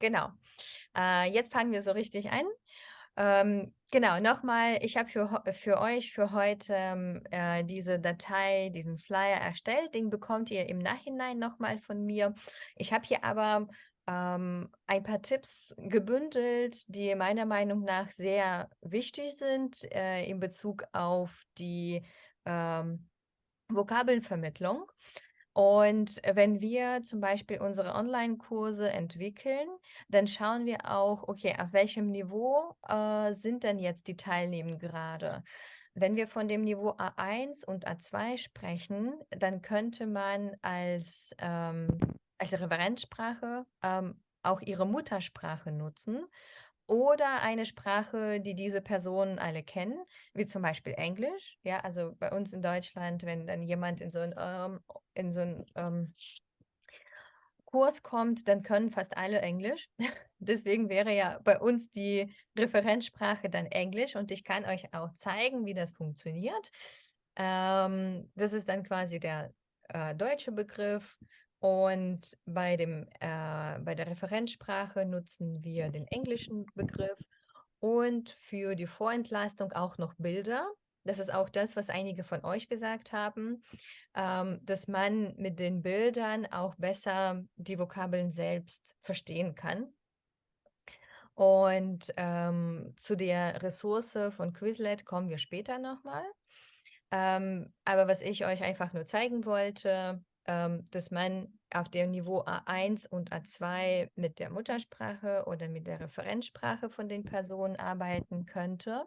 genau. Äh, jetzt fangen wir so richtig an. Ähm, genau, nochmal, ich habe für, für euch für heute ähm, äh, diese Datei, diesen Flyer erstellt. Den bekommt ihr im Nachhinein nochmal von mir. Ich habe hier aber ähm, ein paar Tipps gebündelt, die meiner Meinung nach sehr wichtig sind äh, in Bezug auf die ähm, Vokabelvermittlung. Und wenn wir zum Beispiel unsere Online-Kurse entwickeln, dann schauen wir auch, okay, auf welchem Niveau äh, sind denn jetzt die Teilnehmer gerade? Wenn wir von dem Niveau A1 und A2 sprechen, dann könnte man als, ähm, als Referenzsprache ähm, auch ihre Muttersprache nutzen oder eine Sprache, die diese Personen alle kennen, wie zum Beispiel Englisch. Ja, also bei uns in Deutschland, wenn dann jemand in so ein, ähm, so ein ähm, Kurs kommt, dann können fast alle Englisch. Deswegen wäre ja bei uns die Referenzsprache dann Englisch und ich kann euch auch zeigen, wie das funktioniert. Ähm, das ist dann quasi der äh, deutsche Begriff und bei, dem, äh, bei der Referenzsprache nutzen wir den englischen Begriff und für die Vorentlastung auch noch Bilder. Das ist auch das, was einige von euch gesagt haben, ähm, dass man mit den Bildern auch besser die Vokabeln selbst verstehen kann. Und ähm, zu der Ressource von Quizlet kommen wir später nochmal. Ähm, aber was ich euch einfach nur zeigen wollte, ähm, dass man auf dem Niveau A1 und A2 mit der Muttersprache oder mit der Referenzsprache von den Personen arbeiten könnte,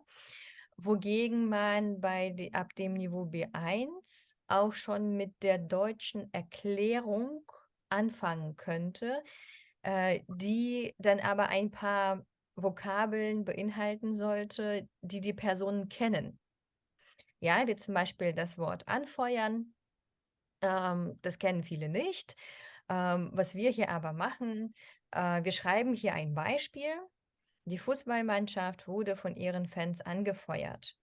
wogegen man bei die, ab dem Niveau B1 auch schon mit der deutschen Erklärung anfangen könnte, äh, die dann aber ein paar Vokabeln beinhalten sollte, die die Personen kennen. Ja, wie zum Beispiel das Wort anfeuern ähm, das kennen viele nicht. Ähm, was wir hier aber machen, äh, wir schreiben hier ein Beispiel. Die Fußballmannschaft wurde von ihren Fans angefeuert.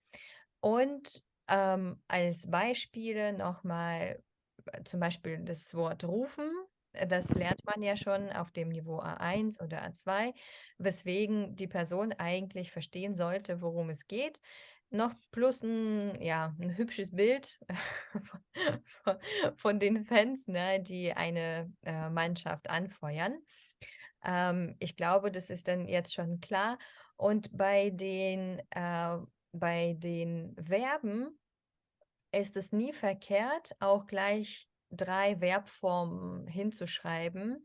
Und ähm, als Beispiele nochmal äh, zum Beispiel das Wort rufen. Das lernt man ja schon auf dem Niveau A1 oder A2, weswegen die Person eigentlich verstehen sollte, worum es geht noch plus ein, ja, ein hübsches Bild von, von den Fans, ne, die eine äh, Mannschaft anfeuern. Ähm, ich glaube, das ist dann jetzt schon klar. Und bei den, äh, bei den Verben ist es nie verkehrt, auch gleich drei Verbformen hinzuschreiben.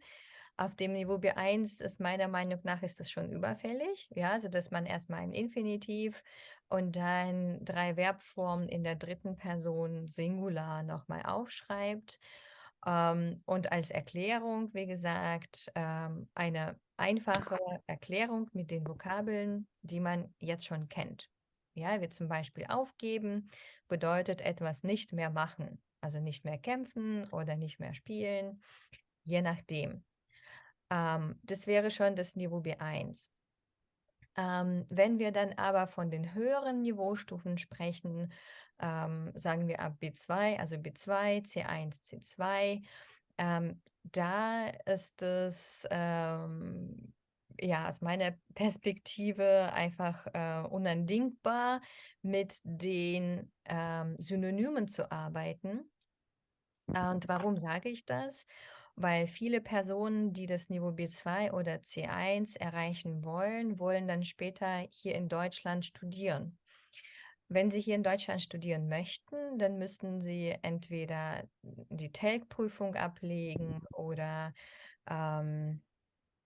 Auf dem Niveau B1 ist meiner Meinung nach ist das schon überfällig, ja, also dass man erstmal ein Infinitiv und dann drei Verbformen in der dritten Person Singular nochmal aufschreibt. Ähm, und als Erklärung, wie gesagt, ähm, eine einfache Erklärung mit den Vokabeln, die man jetzt schon kennt. Ja, wie zum Beispiel aufgeben bedeutet etwas nicht mehr machen, also nicht mehr kämpfen oder nicht mehr spielen, je nachdem. Ähm, das wäre schon das Niveau B1. Ähm, wenn wir dann aber von den höheren Niveaustufen sprechen, ähm, sagen wir ab B2, also B2, C1, C2, ähm, da ist es ähm, ja aus meiner Perspektive einfach äh, unandingbar, mit den ähm, Synonymen zu arbeiten. Und warum sage ich das? Weil viele Personen, die das Niveau B2 oder C1 erreichen wollen, wollen dann später hier in Deutschland studieren. Wenn Sie hier in Deutschland studieren möchten, dann müssten Sie entweder die TELC-Prüfung ablegen oder ähm,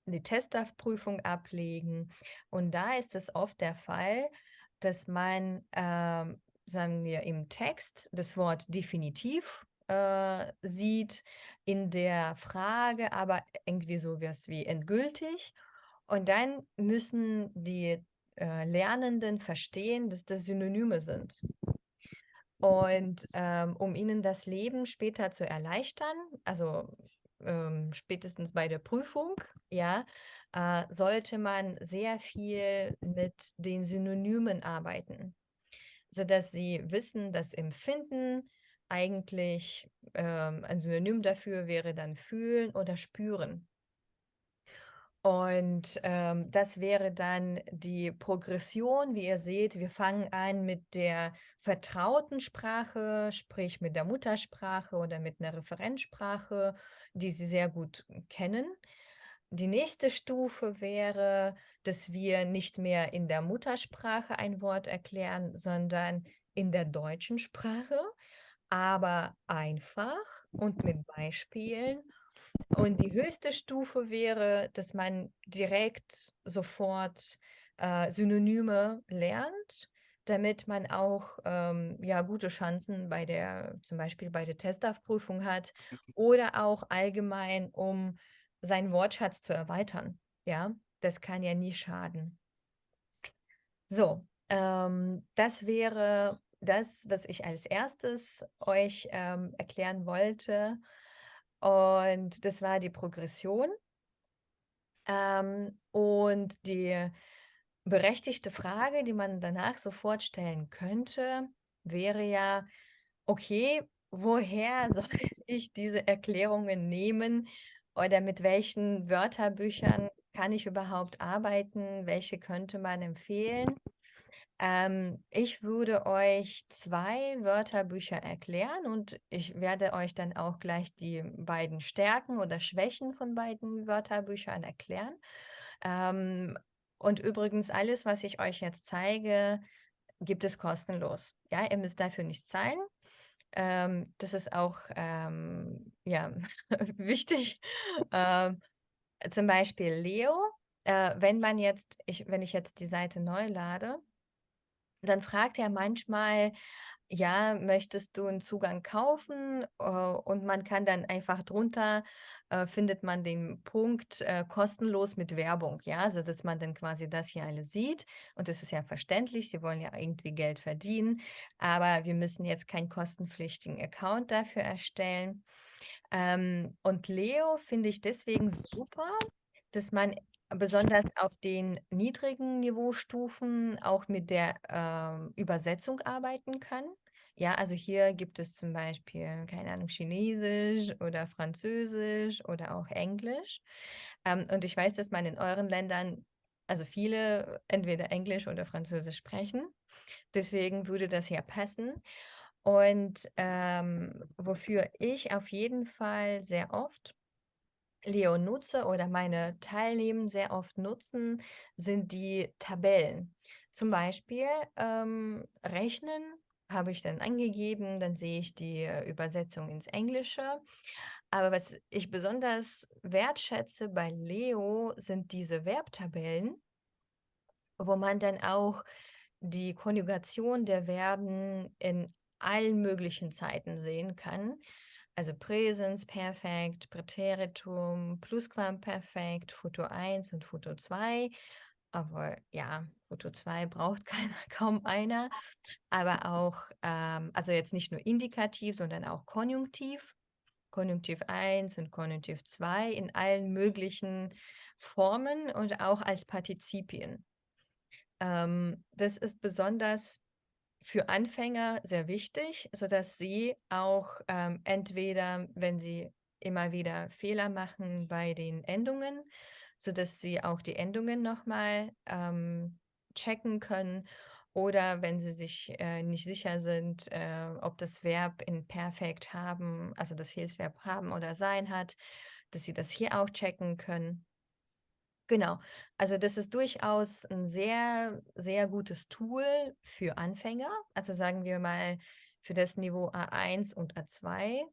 die Testdav-Prüfung ablegen. Und da ist es oft der Fall, dass man, ähm, sagen wir, im Text das Wort definitiv äh, sieht, in der Frage aber irgendwie so was wie endgültig. Und dann müssen die äh, Lernenden verstehen, dass das Synonyme sind. Und ähm, um ihnen das Leben später zu erleichtern, also ähm, spätestens bei der Prüfung, ja, äh, sollte man sehr viel mit den Synonymen arbeiten, sodass sie wissen, dass Empfinden eigentlich ähm, ein Synonym dafür wäre dann fühlen oder spüren. Und, ähm, das wäre dann die Progression. Wie ihr seht, wir fangen an mit der vertrauten Sprache, sprich mit der Muttersprache oder mit 'ner Referenzsprache, die Sie sehr gut kennen. Die nächste Stufe wäre, dass wir nicht mehr in der Muttersprache ein Wort erklären, sondern in der deutschen Sprache, aber einfach und mit Beispielen. Und die höchste Stufe wäre, dass man direkt sofort, äh, Synonyme lernt, damit man auch, ähm, ja, gute Chancen bei der zum Beispiel bei der Testaufprüfung hat oder auch allgemein, um seinen Wortschatz zu erweitern, ja? Das kann ja nie schaden. So, ähm, das wäre das, was ich als 1. euch, ähm, erklären wollte. Und das war die Progression. Ähm, und die berechtigte Frage, die man danach sofort stellen könnte, wäre ja: „Okay, woher soll ich diese Erklärungen nehmen oder mit welchen Wörterbüchern kann ich überhaupt arbeiten? Welche könnte man empfehlen?“ Ähm, ich würde euch 2 Wörterbücher erklären und ich werde euch dann auch gleich die beiden Stärken oder Schwächen von beiden Wörterbüchern erklären. Ähm, und übrigens alles, was ich euch jetzt zeige, gibt es kostenlos. Ja, ihr müsst dafür nichts zahlen. Ähm, das ist auch, ähm, ja, wichtig. Ähm, zum Beispiel Leo, äh, wenn man jetzt ich wenn ich jetzt die Seite neu lade, dann fragt er manchmal: „Ja, möchtest du 'n Zugang kaufen?“ Äh, und man kann dann einfach drunter äh, findet man den Punkt, äh, kostenlos mit Werbung, ja, also dass man dann quasi das hier alles sieht. Und das ist ja verständlich, sie wollen ja irgendwie Geld verdienen, aber wir müssen jetzt keinen kostenpflichtigen Account dafür erstellen. Ähm, und Leo finde ich deswegen super, dass man besonders auf den niedrigen Niveaustufen auch mit der, ähm, Übersetzung arbeiten kann. Ja, also hier gibt es zum Beispiel, keine Ahnung, Chinesisch oder Französisch oder auch Englisch. Ähm, und ich weiß, dass man in euren Ländern also viele entweder Englisch oder Französisch sprechen. Deswegen würde das ja passen. Und, ähm, wofür ich auf jeden Fall sehr oft Leo nutze oder meine Teilnehmenden sehr oft nutzen, sind die Tabellen. Zum Beispiel, ähm, Rechnen habe ich dann angegeben, dann sehe ich die, äh, Übersetzung ins Englische. Aber was ich besonders wertschätze bei Leo, sind diese Verbtabellen wo man dann auch die Konjugation der Verben in allen möglichen Zeiten sehen kann. Also Präsensperfekt, Präteritum, Plusquamperfekt, Futur 1 und Futur 2. Aber ja, Futur 2 braucht keiner kaum einer. Aber auch, ähm also jetzt nicht nur Indikativ, sondern auch Konjunktiv. Konjunktiv 1 und Konjunktiv 2 in allen möglichen Formen und auch als Partizipien. Ähm, das ist besonders für Anfänger sehr wichtig, sodass sie auch, ähm, entweder, wenn sie immer wieder Fehler machen bei den Endungen, sodass sie auch die Endungen noch mal, ähm, checken können oder wenn sie sich, äh, nicht sicher sind, äh, ob das Verb in Perfekt haben also das Hilfsverb haben oder sein hat, dass sie das hier auch checken können. Genau. Also, das ist durchaus 'n sehr, sehr gutes Tool für Anfänger. Also, sagen wir mal, für das Niveau A1 und A2,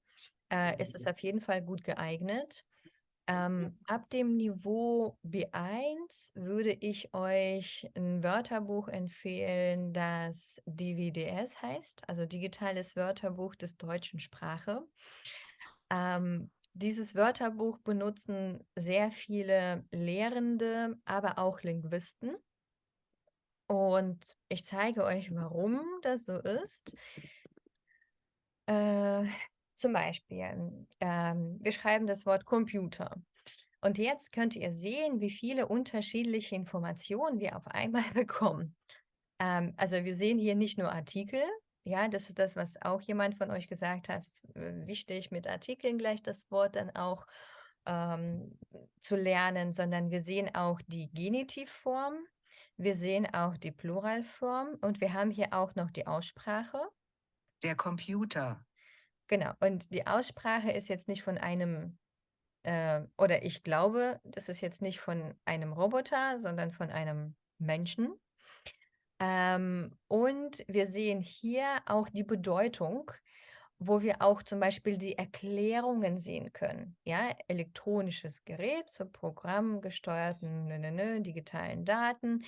äh, ist es auf jeden Fall gut geeignet. Ähm, ab dem Niveau B1 würde ich euch 'n Wörterbuch empfehlen, das DWDS heißt, also Digitales Wörterbuch des deutschen Sprache. Ähm, dieses Wörterbuch benutzen sehr viele Lehrende, aber auch Linguisten. Und ich zeige euch, warum das so ist. Äh, zum Beispiel, ähm, wir schreiben das Wort Computer. Und jetzt könnt ihr sehen, wie viele unterschiedliche Informationen wir auf einmal bekommen. Ähm, also wir sehen hier nicht nur Artikel, ja, das ist das, was auch jemand von euch gesagt hat, äh, wichtig mit Artikeln gleich das Wort dann auch ähm, zu lernen, sondern wir sehen auch die Genitivform, wir sehen auch die Pluralform und wir haben hier auch noch die Aussprache. Der Computer. Genau, und die Aussprache ist jetzt nicht von einem, äh, oder ich glaube, das ist jetzt nicht von einem Roboter, sondern von einem Menschen. Ähm, und wir sehen hier auch die Bedeutung, wo wir auch zum Beispiel die Erklärungen sehen können. Ja, elektronisches Gerät zur programmgesteuerten nö, nö, nö, digitalen Daten.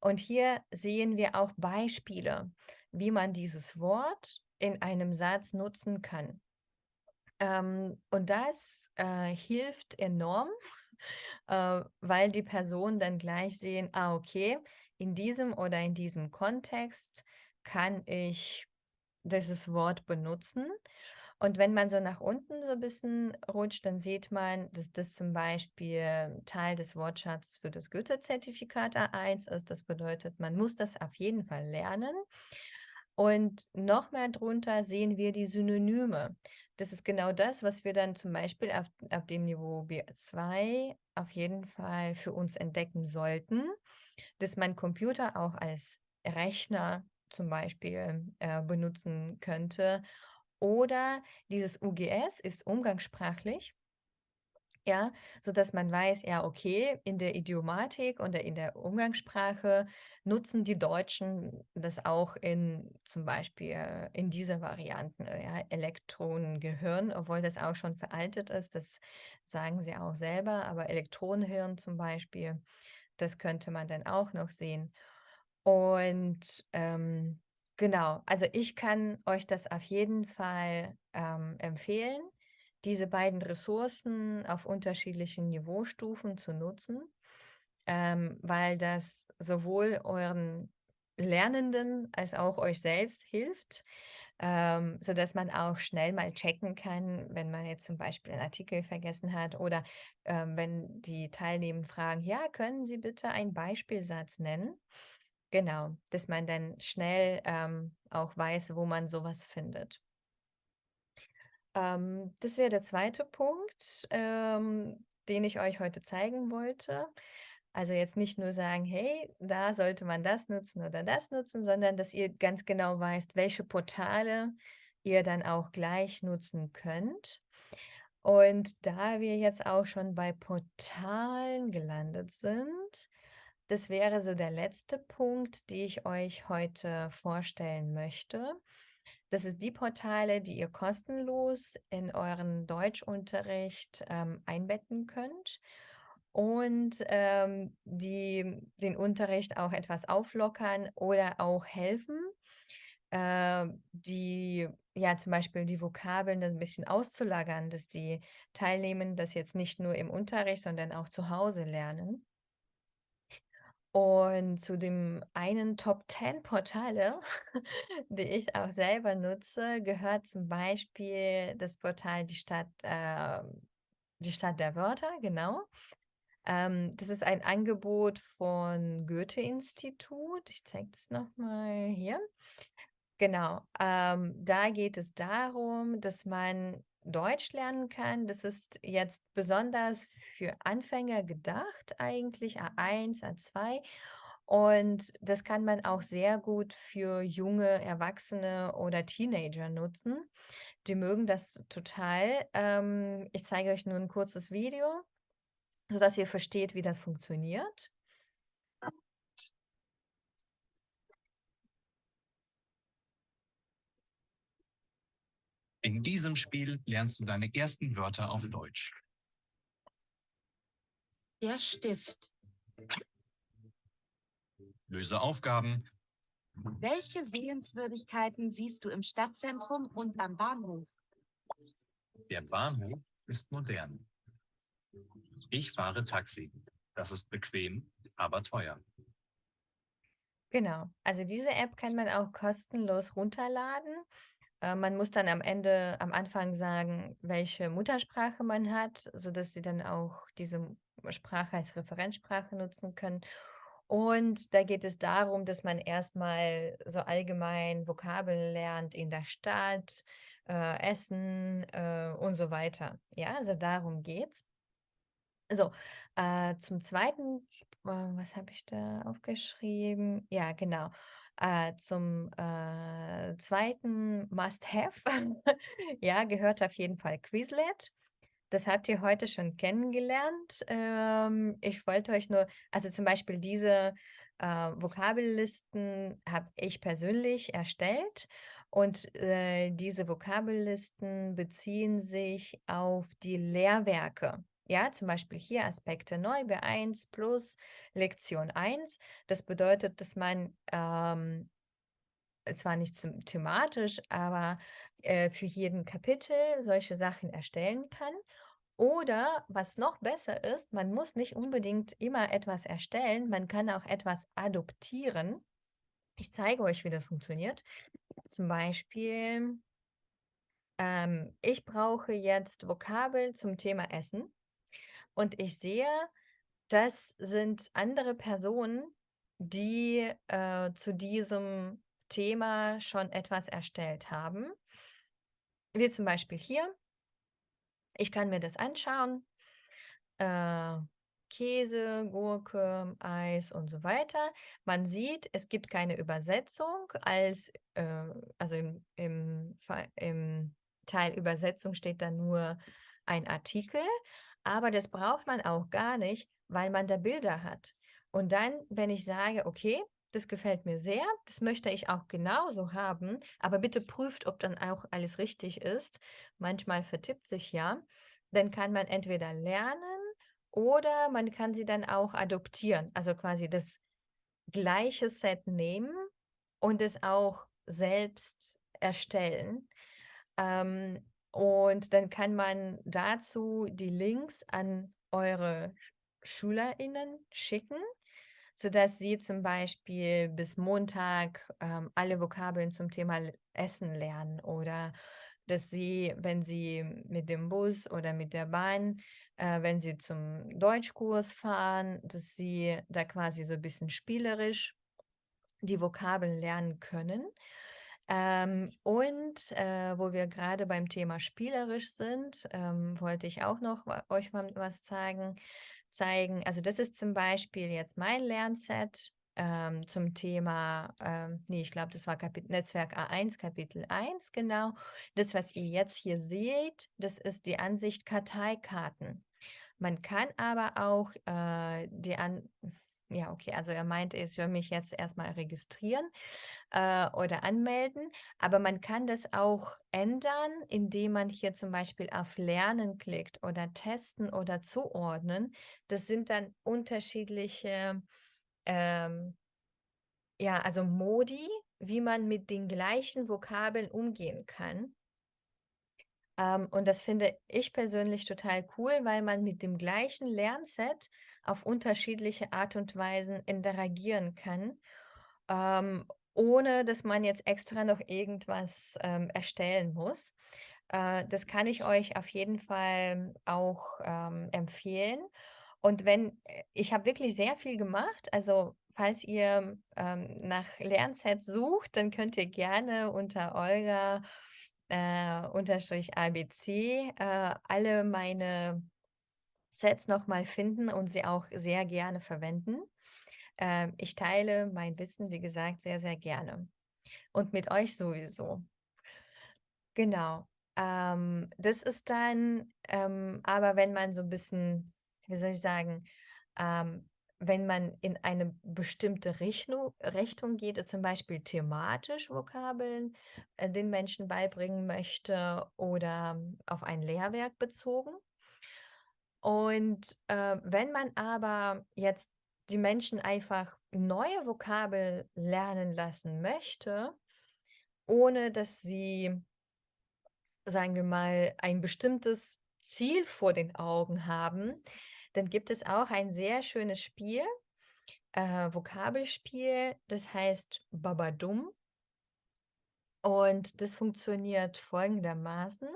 Und hier sehen wir auch Beispiele, wie man dieses Wort in einem Satz nutzen kann. Ähm, und das äh, hilft enorm, äh, weil die Personen dann gleich sehen, ah, okay, in diesem oder in diesem Kontext kann ich dieses Wort benutzen. Und wenn man so nach unten so ein bisschen rutscht, dann sieht man, dass das zum Beispiel Teil des Wortschatzes für das Goethe-Zertifikat A1 ist. Das bedeutet, man muss das auf jeden Fall lernen. Und noch mehr drunter sehen wir die Synonyme. Das ist genau das, was wir dann zum Beispiel auf, auf dem Niveau B2 auf jeden Fall für uns entdecken sollten, dass man Computer auch als Rechner zum Beispiel äh, benutzen könnte. Oder dieses UGS ist umgangssprachlich ja, sodass man weiß, ja, okay, in der Idiomatik oder in der Umgangssprache nutzen die Deutschen das auch in zum Beispiel in dieser Varianten, äh, ja, Elektronengehirn, obwohl das auch schon veraltet ist, das sagen sie auch selber, aber Elektronenhirn zum Beispiel, das könnte man dann auch noch sehen. Und ähm, genau, also ich kann euch das auf jeden Fall ähm, empfehlen diese beiden Ressourcen auf unterschiedlichen Niveaustufen zu nutzen, ähm, weil das sowohl euren Lernenden als auch euch selbst hilft, ähm, sodass man auch schnell mal checken kann, wenn man jetzt zum Beispiel einen Artikel vergessen hat oder ähm, wenn die Teilnehmer fragen, ja, können Sie bitte einen Beispielsatz nennen? Genau, dass man dann schnell ähm, auch weiß, wo man sowas findet. Ähm, das wäre der zweite Punkt, ähm, den ich euch heute zeigen wollte. Also jetzt nicht nur sagen, hey, da sollte man das nutzen oder das nutzen, sondern dass ihr ganz genau weißt, welche Portale ihr dann auch gleich nutzen könnt. Und da wir jetzt auch schon bei Portalen gelandet sind, das wäre so der letzte Punkt, den ich euch heute vorstellen möchte. Das ist die Portale, die ihr kostenlos in euren Deutschunterricht ähm, einbetten könnt und ähm, die den Unterricht auch etwas auflockern oder auch helfen, äh, die ja zum Beispiel die Vokabeln das ein bisschen auszulagern, dass die Teilnehmenden das jetzt nicht nur im Unterricht, sondern auch zu Hause lernen. Und zu dem einen Top 10 Portale, die ich auch selber nutze, gehört zum Beispiel das Portal die Stadt, äh, die Stadt der Wörter, genau. Ähm, das ist ein Angebot von Goethe-Institut. Ich zeige das nochmal hier. Genau, ähm, da geht es darum, dass man Deutsch lernen kann. Das ist jetzt besonders für Anfänger gedacht, eigentlich A1, A2. Und das kann man auch sehr gut für junge Erwachsene oder Teenager nutzen. Die mögen das total. Ähm, ich zeige euch nur ein kurzes Video, sodass ihr versteht, wie das funktioniert. In diesem Spiel lernst du deine ersten Wörter auf Deutsch. Der Stift. Löse Aufgaben. Welche Sehenswürdigkeiten siehst du im Stadtzentrum und am Bahnhof? Der Bahnhof ist modern. Ich fahre Taxi. Das ist bequem, aber teuer. Genau, also diese App kann man auch kostenlos runterladen. Äh, man muss dann am Ende, am Anfang sagen, welche Muttersprache man hat, sodass sie dann auch diese Sprache als Referenzsprache nutzen können. Und da geht es darum, dass man erstmal so allgemein Vokabeln lernt in der Stadt, äh, Essen äh, und so weiter. Ja, also darum geht's. So, äh, zum Zweiten, äh, was habe ich da aufgeschrieben? Ja, genau. Äh, zum äh, zweiten Must-Have, ja, gehört auf jeden Fall Quizlet. Das habt ihr heute schon kennengelernt. Ähm, ich wollte euch nur, also zum Beispiel diese äh, Vokabellisten habe ich persönlich erstellt und äh, diese Vokabellisten beziehen sich auf die Lehrwerke. Ja, zum Beispiel hier Aspekte neu B1 plus Lektion 1. Das bedeutet, dass man ähm, zwar nicht zum, thematisch, aber äh, für jeden Kapitel solche Sachen erstellen kann. Oder was noch besser ist, man muss nicht unbedingt immer etwas erstellen, man kann auch etwas adoptieren. Ich zeige euch, wie das funktioniert. Zum Beispiel, ähm, ich brauche jetzt Vokabeln zum Thema Essen und ich sehe, das sind andere Personen, die äh, zu diesem Thema schon etwas erstellt haben. Wie zum Beispiel hier. Ich kann mir das anschauen. Äh, Käse, Gurke, Eis und so weiter. Man sieht, es gibt keine Übersetzung. Als, äh, also im, im, im Teil Übersetzung steht da nur ein Artikel. Aber das braucht man auch gar nicht, weil man da Bilder hat. Und dann, wenn ich sage, okay, das gefällt mir sehr, das möchte ich auch genauso haben, aber bitte prüft, ob dann auch alles richtig ist. Manchmal vertippt sich ja. Dann kann man entweder lernen oder man kann sie dann auch adoptieren, also quasi das gleiche Set nehmen und es auch selbst erstellen. Ähm, und dann kann man dazu die Links an eure SchülerInnen schicken, sodass sie zum Beispiel bis Montag ähm, alle Vokabeln zum Thema Essen lernen oder dass sie, wenn sie mit dem Bus oder mit der Bahn, äh, wenn sie zum Deutschkurs fahren, dass sie da quasi so ein bisschen spielerisch die Vokabeln lernen können. Ähm, und äh, wo wir gerade beim Thema spielerisch sind, ähm, wollte ich auch noch euch mal was zeigen. zeigen. Also das ist zum Beispiel jetzt mein Lernset ähm, zum Thema, ähm, nee, ich glaube, das war Kapit Netzwerk A1, Kapitel 1, genau. Das, was ihr jetzt hier seht, das ist die Ansicht Karteikarten. Man kann aber auch äh, die an ja, okay, also er meinte, ich soll mich jetzt erstmal registrieren äh, oder anmelden, aber man kann das auch ändern, indem man hier zum Beispiel auf Lernen klickt oder Testen oder Zuordnen. Das sind dann unterschiedliche, ähm, ja, also Modi, wie man mit den gleichen Vokabeln umgehen kann. Ähm, und das finde ich persönlich total cool, weil man mit dem gleichen Lernset auf unterschiedliche Art und Weisen interagieren kann, ähm, ohne dass man jetzt extra noch irgendwas ähm, erstellen muss. Äh, das kann ich euch auf jeden Fall auch ähm, empfehlen. Und wenn, äh, ich habe wirklich sehr viel gemacht, also falls ihr ähm, nach Lernsets sucht, dann könnt ihr gerne unter Olga äh, unterstrich ABC äh, alle meine Sets nochmal finden und sie auch sehr gerne verwenden. Ähm, ich teile mein Wissen, wie gesagt, sehr, sehr gerne. Und mit euch sowieso. Genau. Ähm, das ist dann, ähm, aber wenn man so ein bisschen, wie soll ich sagen, ähm, wenn man in eine bestimmte Richtung, Richtung geht, zum Beispiel thematisch Vokabeln äh, den Menschen beibringen möchte oder auf ein Lehrwerk bezogen. Und äh, wenn man aber jetzt die Menschen einfach neue Vokabeln lernen lassen möchte, ohne dass sie, sagen wir mal, ein bestimmtes Ziel vor den Augen haben, dann gibt es auch ein sehr schönes Spiel, äh, Vokabelspiel, das heißt Babadum. Und das funktioniert folgendermaßen.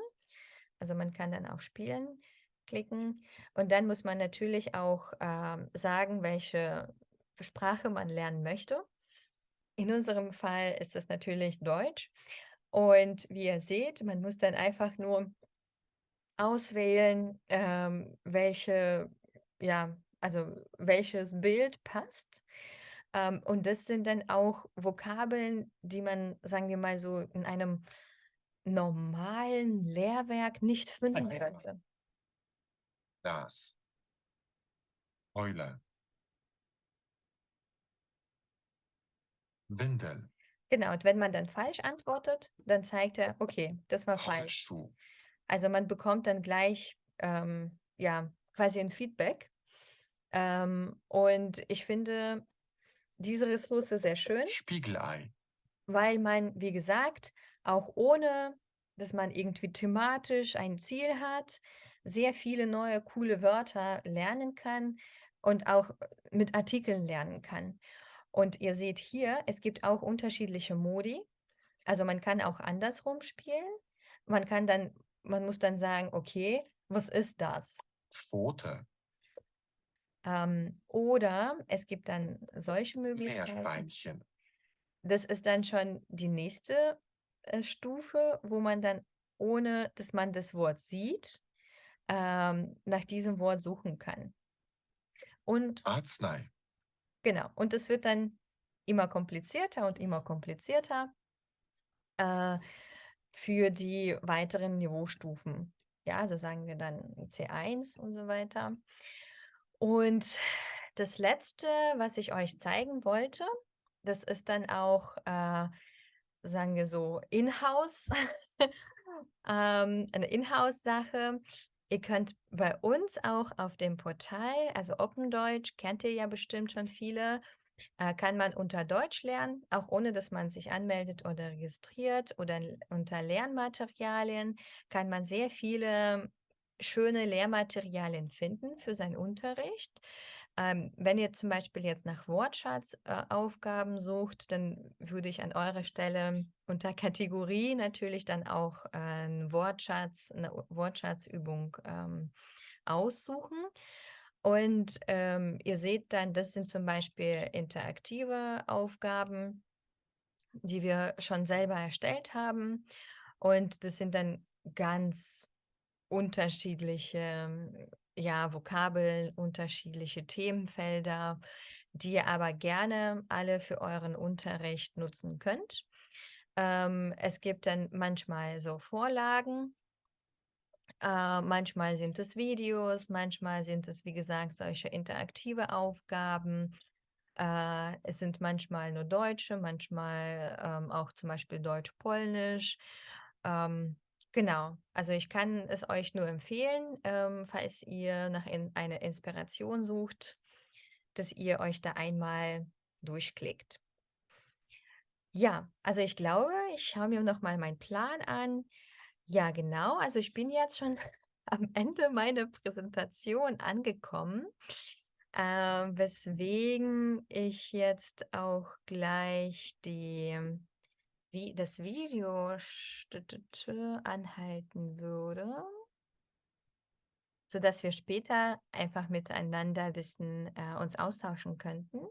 Also man kann dann auch spielen, klicken und dann muss man natürlich auch äh, sagen, welche Sprache man lernen möchte. In unserem Fall ist das natürlich Deutsch. Und wie ihr seht, man muss dann einfach nur auswählen, ähm, welche ja, also welches Bild passt. Ähm, und das sind dann auch Vokabeln, die man, sagen wir mal so, in einem normalen Lehrwerk nicht finden könnte. Das. Eule. Windel. Genau, und wenn man dann falsch antwortet, dann zeigt er, okay, das war falsch. Holzschuh. Also man bekommt dann gleich ähm, ja quasi ein Feedback. Ähm, und ich finde diese Ressource sehr schön, Spiegelei. weil man, wie gesagt, auch ohne, dass man irgendwie thematisch ein Ziel hat, sehr viele neue coole Wörter lernen kann und auch mit Artikeln lernen kann. Und ihr seht hier, es gibt auch unterschiedliche Modi. Also man kann auch andersrum spielen. Man kann dann, man muss dann sagen, okay, was ist das? Pfote. Ähm, oder es gibt dann solche Möglichkeiten. Meerschweinchen. Das ist dann schon die nächste äh, Stufe, wo man dann, ohne dass man das Wort sieht, ähm, nach diesem Wort suchen kann. Und Arznei. genau, und es wird dann immer komplizierter und immer komplizierter äh, für die weiteren Niveaustufen. Ja, also sagen wir dann C1 und so weiter. Und das Letzte, was ich euch zeigen wollte, das ist dann auch, äh, sagen wir so, in-house, ähm, eine Inhouse-Sache. Ihr könnt bei uns auch auf dem Portal, also Open Deutsch, kennt ihr ja bestimmt schon viele, äh, kann man unter Deutsch lernen, auch ohne dass man sich anmeldet oder registriert oder unter Lernmaterialien kann man sehr viele schöne Lehrmaterialien finden für seinen Unterricht. Ähm, wenn ihr zum Beispiel jetzt nach Wortschatzaufgaben äh, sucht, dann würde ich an eurer Stelle unter Kategorie natürlich dann auch äh, einen Wortschatz, eine Wortschatzübung ähm, aussuchen. Und ähm, ihr seht dann, das sind zum Beispiel interaktive Aufgaben, die wir schon selber erstellt haben. Und das sind dann ganz unterschiedliche ja, Vokabeln, unterschiedliche Themenfelder, die ihr aber gerne alle für euren Unterricht nutzen könnt. Ähm, es gibt dann manchmal so Vorlagen, äh, manchmal sind es Videos, manchmal sind es, wie gesagt, solche interaktive Aufgaben. Äh, es sind manchmal nur Deutsche, manchmal ähm, auch zum Beispiel Deutsch-Polnisch. Ähm, genau, also ich kann es euch nur empfehlen, ähm, falls ihr nach in einer Inspiration sucht, dass ihr euch da einmal durchklickt. Ja, also ich glaube, ich schaue mir noch mal meinen Plan an. Ja, genau. Also ich bin jetzt schon am Ende meiner Präsentation angekommen, äh, weswegen ich jetzt auch gleich die, wie, das Video anhalten würde, sodass wir später einfach miteinander ein bisschen äh, uns austauschen könnten.